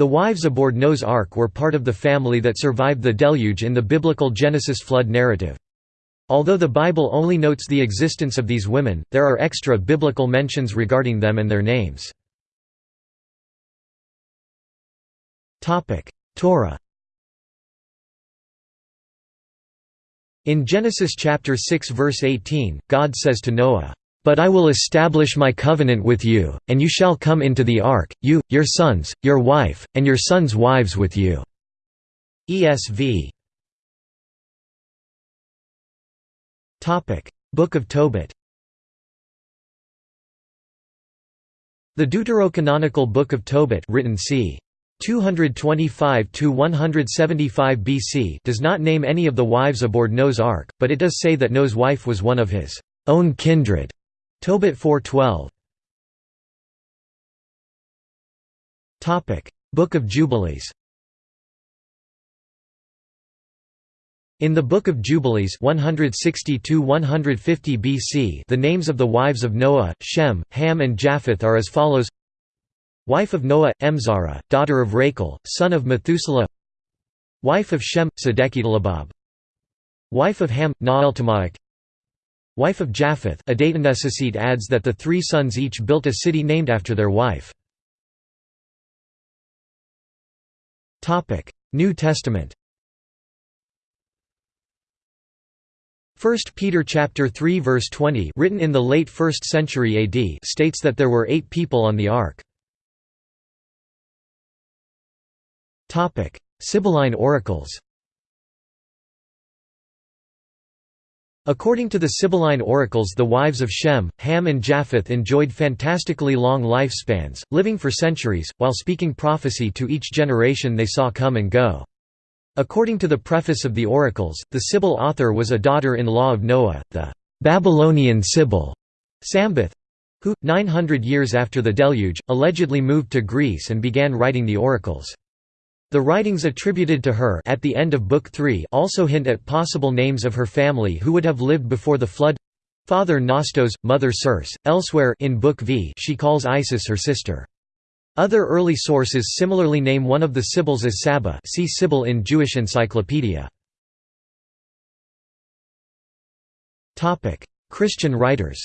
The wives aboard Noah's Ark were part of the family that survived the deluge in the biblical Genesis flood narrative. Although the Bible only notes the existence of these women, there are extra biblical mentions regarding them and their names. Torah In Genesis chapter 6 verse 18, God says to Noah, "But I will establish my covenant with you, and you shall come into the ark, you, your sons, your wife, and your sons' wives with you." ESV. Book of Tobit. The deuterocanonical Book of Tobit, written c. 225 to 175 BC does not name any of the wives aboard Noah's ark, but it does say that Noah's wife was one of his own kindred. Tobit 4:12. Topic: Book of Jubilees. In the Book of Jubilees 160 150 BC, the names of the wives of Noah, Shem, Ham and Japheth are as follows: Wife of Noah, Emzara, daughter of Rachel, son of Methuselah. Wife of Shem, Sedekidalabab Wife of Ham, Naeltamaic Wife of Japheth adds that the three sons each built a city named after their wife. New Testament 1 Peter chapter 3 verse 20 written in the late 1st century AD states that there were eight people on the ark. Topic: Sibylline oracles According to the Sibylline oracles the wives of Shem, Ham and Japheth enjoyed fantastically long lifespans, living for centuries, while speaking prophecy to each generation they saw come and go. According to the preface of the oracles, the Sibyl author was a daughter-in-law of Noah, the Babylonian Sibyl who, 900 years after the deluge, allegedly moved to Greece and began writing the oracles. The writings attributed to her at the end of Book 3 also hint at possible names of her family who would have lived before the flood father Nostos, mother Circe. Elsewhere in Book V she calls Isis her sister. Other early sources similarly name one of the Sibyls as Saba see Sibyl in Jewish Encyclopedia. Christian writers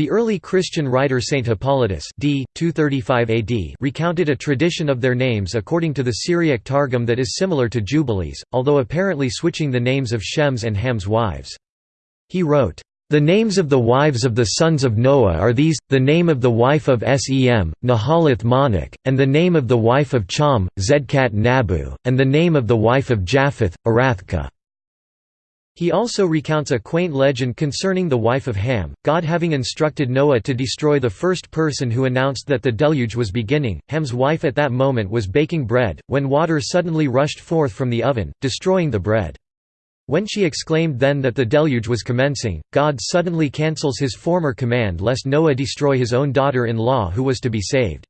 The early Christian writer Saint Hippolytus d. 235 AD recounted a tradition of their names according to the Syriac Targum that is similar to Jubilees, although apparently switching the names of Shem's and Ham's wives. He wrote, "...the names of the wives of the sons of Noah are these, the name of the wife of Sem, Nahalath Monik, and the name of the wife of Cham, Zedkat Nabu, and the name of the wife of Japheth, Arathka." He also recounts a quaint legend concerning the wife of Ham, God having instructed Noah to destroy the first person who announced that the deluge was beginning. Ham's wife at that moment was baking bread, when water suddenly rushed forth from the oven, destroying the bread. When she exclaimed then that the deluge was commencing, God suddenly cancels his former command lest Noah destroy his own daughter-in-law who was to be saved.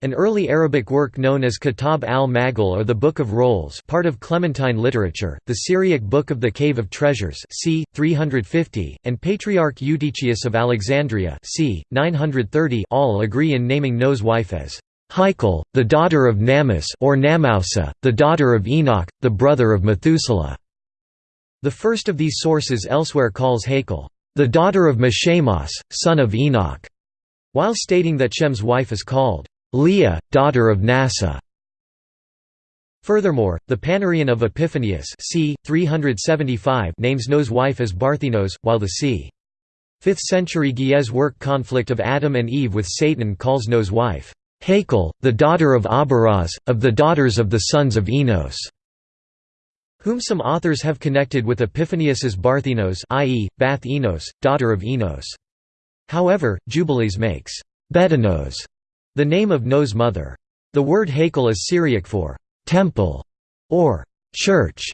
An early Arabic work known as Kitab al-Maghal or the Book of Rolls part of Clementine literature, the Syriac Book of the Cave of Treasures c. 350, and Patriarch Eutychius of Alexandria c. 930 all agree in naming Noah's wife as Haikal, the daughter of Namus or Namausa, the daughter of Enoch, the brother of Methuselah. The first of these sources elsewhere calls Haikal, the daughter of Meshamos, son of Enoch, while stating that Shem's wife is called Leah, daughter of Nasa. Furthermore, the Panarion of Epiphanius c. 375 names Noah's wife as Barthenos, while the c. 5th century Ge'ez work Conflict of Adam and Eve with Satan calls Noah's wife, Hakel, the daughter of Abaraz, of the daughters of the sons of Enos, whom some authors have connected with Epiphanius as Barthenos i.e., Bath Enos, daughter of Enos. However, Jubilees makes Betanos the name of Noah's mother. The word Hakel is Syriac for temple or church.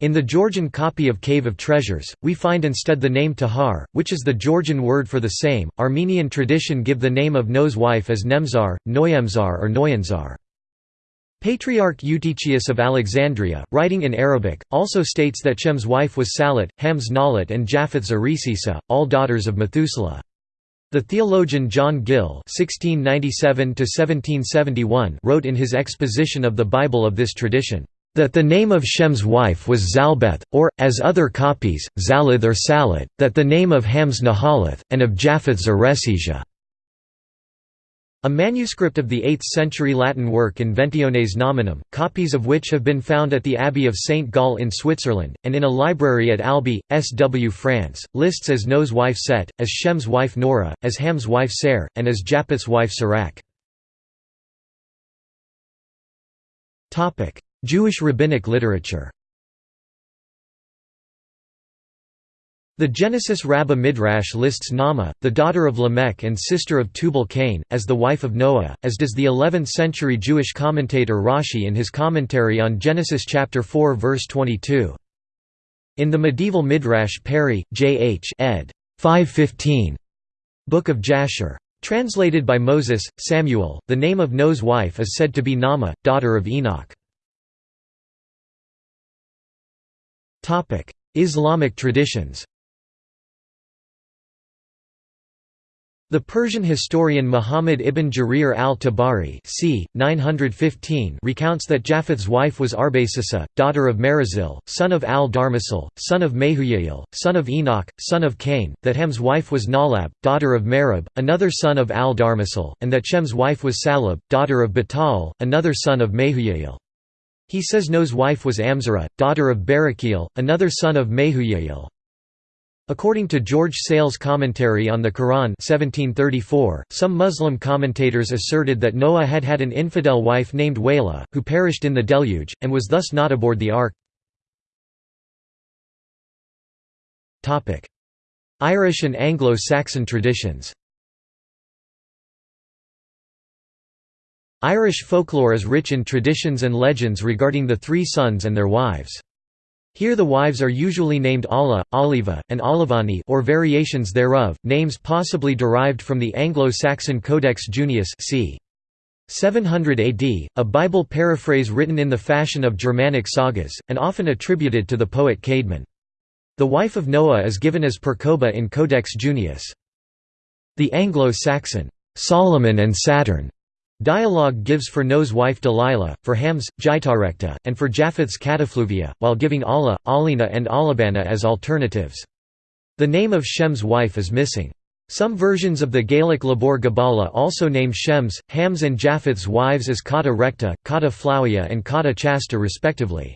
In the Georgian copy of Cave of Treasures, we find instead the name Tahar, which is the Georgian word for the same. Armenian tradition give the name of Noah's wife as Nemzar, Noyemzar, or Noyanzar. Patriarch Eutychius of Alexandria, writing in Arabic, also states that Shem's wife was Salat, Ham's Nalat and Japheth's Arisisa, all daughters of Methuselah. The theologian John Gill (1697–1771) wrote in his exposition of the Bible of this tradition that the name of Shem's wife was Zalbeth, or, as other copies, Zalith or Salit, that the name of Ham's Nahalith, and of Japheth's Eresijah. A manuscript of the 8th-century Latin work Inventiones Nominum, copies of which have been found at the Abbey of St. Gall in Switzerland, and in a library at Albi, SW France, lists as Noah's wife Set, as Shem's wife Nora, as Ham's wife Ser, and as Japheth's wife Sirach. Jewish rabbinic literature The Genesis Rabbah Midrash lists Naamah, the daughter of Lamech and sister of Tubal-Cain, as the wife of Noah, as does the 11th-century Jewish commentator Rashi in his commentary on Genesis chapter 4 verse 22. In the medieval Midrash Perry, J. H. ed. 515. Book of Jasher. Translated by Moses, Samuel, the name of Noah's wife is said to be Naamah, daughter of Enoch. Islamic traditions The Persian historian Muhammad ibn Jarir al-Tabari c. 915 recounts that Japheth's wife was Arbasisa, daughter of Merazil, son of al-Darmasil, son of Mehujael, son of Enoch, son of Cain, that Ham's wife was Nalab, daughter of Merib, another son of al-Darmasil, and that Shem's wife was Salab, daughter of Batal, another son of Mehujael. He says Noah's wife was Amzara, daughter of Barakiel, another son of Mehujael. According to George Sale's commentary on the Quran 1734, some Muslim commentators asserted that Noah had had an infidel wife named Wayla, who perished in the deluge, and was thus not aboard the ark. Irish and Anglo-Saxon traditions Irish folklore is rich in traditions and legends regarding the three sons and their wives. Here the wives are usually named Alla, Oliva, and Olivani or variations thereof, names possibly derived from the Anglo-Saxon Codex Junius c. 700 AD, a Bible paraphrase written in the fashion of Germanic sagas, and often attributed to the poet Caedmon. The wife of Noah is given as Percoba in Codex Junius. The Anglo-Saxon, Solomon and Saturn Dialogue gives for Noah's wife Delilah, for Ham's, Jaitarekta, and for Japheth's Catafluvia, while giving Allah, Alina and Alabana as alternatives. The name of Shem's wife is missing. Some versions of the Gaelic Lebor Gabála also name Shem's, Ham's and Japheth's wives as Kata Recta, Kata and Kata Chasta respectively.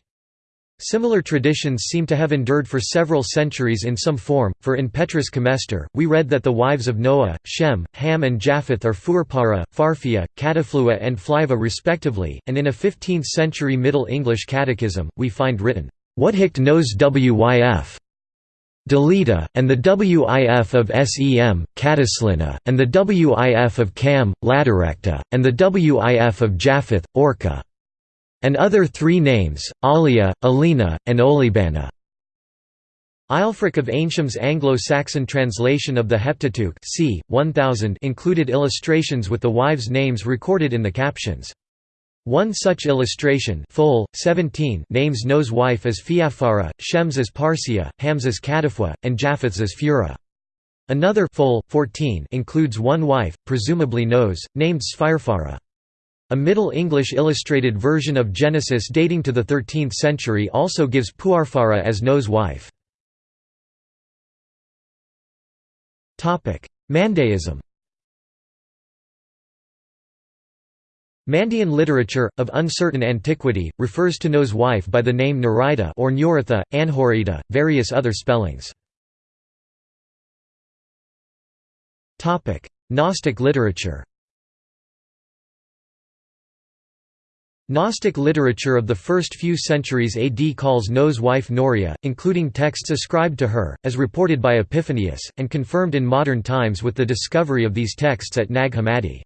Similar traditions seem to have endured for several centuries in some form, for in Petrus Comestor, we read that the wives of Noah, Shem, Ham and Japheth are Furpara, Farfia, Cataflua and Fliva respectively, and in a 15th-century Middle English catechism, we find written, "'What hict knows wyf' Delita, and the WIF of SEM, Cataslina, and the WIF of Cam, Ladarecta, and the WIF of Japheth, Orca and other three names, Alia, Alina, and Olibana. Ælfric of Eynsham,'s Anglo-Saxon translation of the Heptateuch c. 1000 included illustrations with the wives' names recorded in the captions. One such illustration Fol, 17 names Noah's wife as Fiafara, Shem's as Parsia, Ham's as Catafua, and Japheth's as Fura. Another Fol, 14 includes one wife, presumably Noah's, named Sphirfara. A Middle English illustrated version of Genesis dating to the 13th century also gives Puarfara as Noah's wife. Mandaism Mandean literature, of uncertain antiquity, refers to Noah's wife by the name Nerida or Nuritha, Anhorida, various other spellings. Gnostic literature Gnostic literature of the first few centuries AD calls Noah's wife Noria, including texts ascribed to her, as reported by Epiphanius, and confirmed in modern times with the discovery of these texts at Nag Hammadi.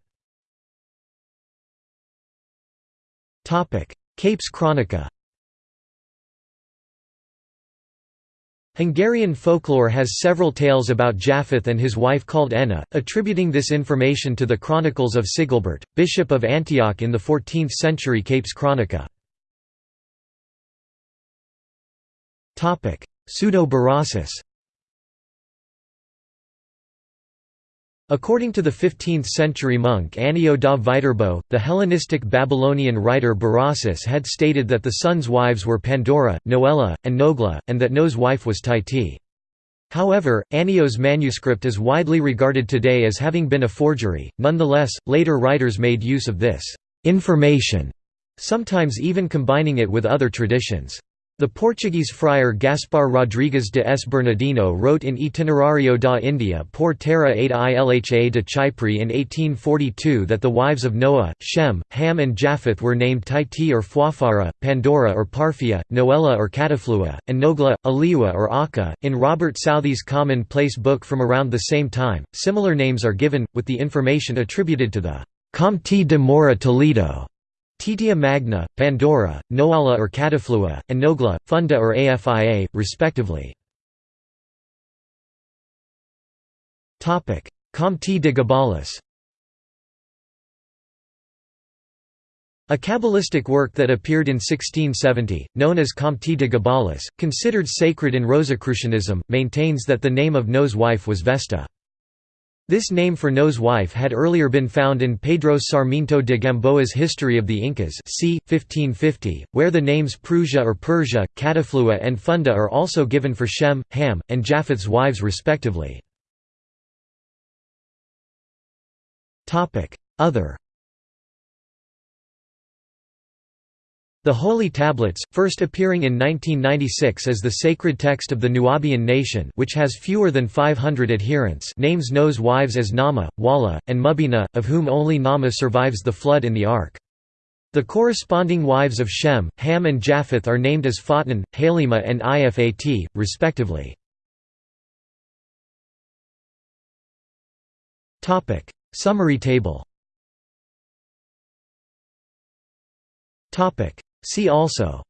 Képes Krónika Hungarian folklore has several tales about Japheth and his wife called Enna, attributing this information to the chronicles of Sigilbert, bishop of Antioch in the 14th century Képes Krónika. Pseudo-Berossus According to the 15th-century monk Annio da Viterbo, the Hellenistic Babylonian writer Berossus had stated that the sons' wives were Pandora, Noella, and Nogla, and that Noah's wife was Titi. However, Annio's manuscript is widely regarded today as having been a forgery, nonetheless, later writers made use of this «information», sometimes even combining it with other traditions. The Portuguese friar Gaspar Rodrigues de S. Bernardino wrote in Itinerario da India por terra 8 Ilha de Chipre in 1842 that the wives of Noah, Shem, Ham and Japheth were named Titi or Fuafara, Pandora or Parphia, Noella or Cataflua, and Nogla, Aliwa or Akka. In Robert Southey's Commonplace book from around the same time, similar names are given, with the information attributed to the Comte de Mora Toledo. Titia magna, Pandora, Noala or Cataflua, and Nogla, Funda or Afia, respectively. Comte de Gabalis A Kabbalistic work that appeared in 1670, known as Comte de Gabalis, considered sacred in Rosicrucianism, maintains that the name of Noah's wife was Vesta. This name for Noah's wife had earlier been found in Pedro Sarmiento de Gamboa's History of the Incas c. 1550, where the names Prusia or Persia, Cataflua and Funda are also given for Shem, Ham, and Japheth's wives respectively. Other The Holy Tablets, first appearing in 1996 as the sacred text of the Nuwaubian nation which has fewer than 500 adherents names Noah's wives as Nama, Wala, and Mubina, of whom only Nama survives the flood in the Ark. The corresponding wives of Shem, Ham and Japheth are named as Fatin, Halima and Ifat, respectively. Summary table See also.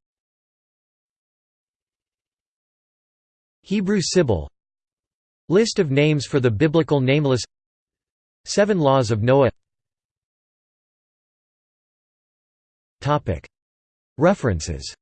Hebrew Sibyl. List of names for the biblical nameless. Seven Laws of Noah. References